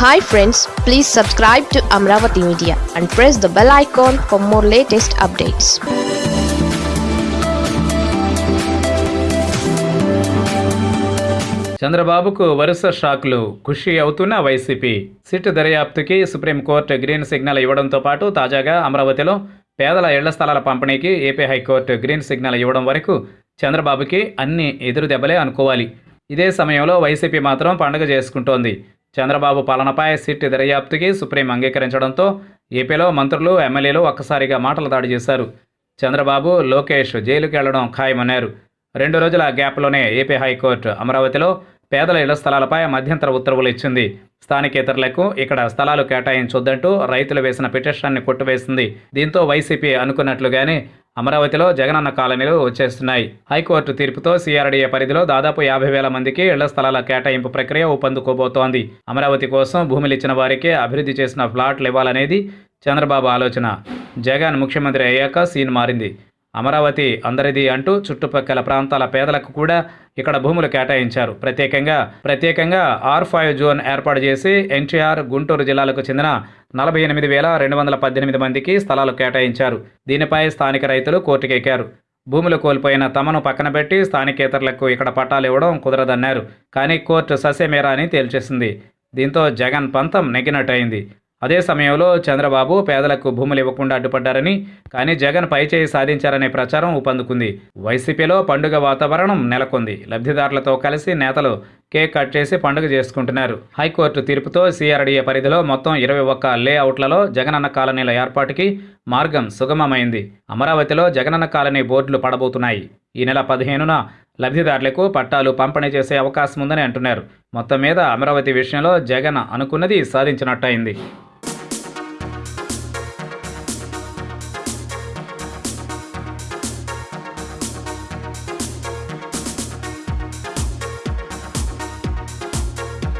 Hi friends please subscribe to Amaravati media and press the bell icon for more latest updates చంద్రబాబుకు వరుస షాక్లు. ఖుషి అవుతున్న YCP. SIT దర్యాప్తుకి సుప్రీంకోర్టు గ్రీన్ సిగ్నల్ ఇవ్వడంతో పాటు తాజాగా అమరావతిలో పేదల ఇళ్ళ స్థలాల పంపిణీకి ఏపీ హైకోర్టు గ్రీన్ సిగ్నల్ ఇవ్వడం వరకు చంద్రబాబుకి అన్ని ఎదురు దెబ్బలే అనుకోవాలి. ఇదే సమయంలో వైసీపీ మాత్రం పండుగ చేసుకుంటోంది. చంద్రబాబు పాలనపై సిట్ దర్యాప్తుకి సుప్రీం అంగీకరించడంతో ఏపీలో మంత్రులు ఎమ్మెల్యేలు ఒక్కసారిగా మాటలు దాడి చేశారు. చంద్రబాబు లోకేష్ జైలుకి వెళ్ళడం ఖాయమన్నారు. రెండు రోజుల గ్యాప్లోనే ఏపీ హైకోర్టు అమరావతిలో పేదల ఇళ్ళ స్థలాలపై మధ్యంతర ఉత్తర్వులు ఇచ్చింది. స్థానికేతరులకు ఇక్కడ స్థలాలు కేటాయించొద్దంటూ రైతులు వేసిన పిటిషన్ని కొట్టివేసింది. దీంతో వైసీపీ అనుకున్నట్లుగానే అమరావతిలో జగనన్న కాలనీలు వచ్చేస్తున్నాయి. హైకోర్టు తీర్పుతో సిఆర్డీఏ పరిధిలో దాదాపు యాభై వేల మందికి ఇళ్ళ స్థలాల కేటాయింపు ప్రక్రియ ఊపందుకోబోతోంది అమరావతి కోసం భూములు ఇచ్చిన వారికే అభివృద్ధి చేసిన ఫ్లాట్లు ఇవ్వాలనేది చంద్రబాబు ఆలోచన. జగన్ ముఖ్యమంత్రి అయ్యాక సీన్ మారింది. అమరావతి అందరిది అంటూ చుట్టుపక్కల ప్రాంతాల పేదలకు కూడా ఇక్కడ భూములు కేటాయించారు. ప్రత్యేకంగా ప్రత్యేకంగా ఆర్ ఫైవ్ జోన్ ఏర్పాటు చేసి ఎన్టీఆర్ గుంటూరు జిల్లాలకు చెందిన నలభై ఎనిమిది వేల రెండు వందల పద్దెనిమిది మందికి స్థలాలు కేటాయించారు. దీనిపై స్థానిక రైతులు కోర్టుకెక్కారు. భూములు కోల్పోయిన తమను పక్కన పెట్టి స్థానికేతరులకు ఇక్కడ పట్టాలు ఇవ్వడం కుదరదన్నారు. కానీ కోర్టు ససేమేరా అని తేల్చేసింది. దీంతో జగన్ పంతం నెగ్గినట్టయింది. అదే సమయంలో చంద్రబాబు పేదలకు భూములు ఇవ్వకుండా అడ్డుపడ్డారని కానీ జగన్ పైచేయి సాధించారనే ప్రచారం ఊపందుకుంది. వైసీపీలో పండుగ వాతావరణం నెలకొంది. లబ్ధిదారులతో కలిసి నేతలు కేక్ కట్ చేసి పండుగ చేసుకుంటున్నారు. హైకోర్టు తీర్పుతో సిఆర్డీఏ పరిధిలో మొత్తం ఇరవై ఒక్క లేఅవుట్లలో జగనన్న కాలనీల ఏర్పాటుకి మార్గం సుగమమైంది. అమరావతిలో జగనన్న కాలనీ బోర్డులు పడబోతున్నాయి. ఈ నెల పదిహేనున లబ్ధిదారులకు పట్టాలు పంపిణీ చేసే అవకాశం ఉందని అంటున్నారు. మొత్తం మీద అమరావతి విషయంలో జగన్ అనుకున్నది సాధించినట్టయింది.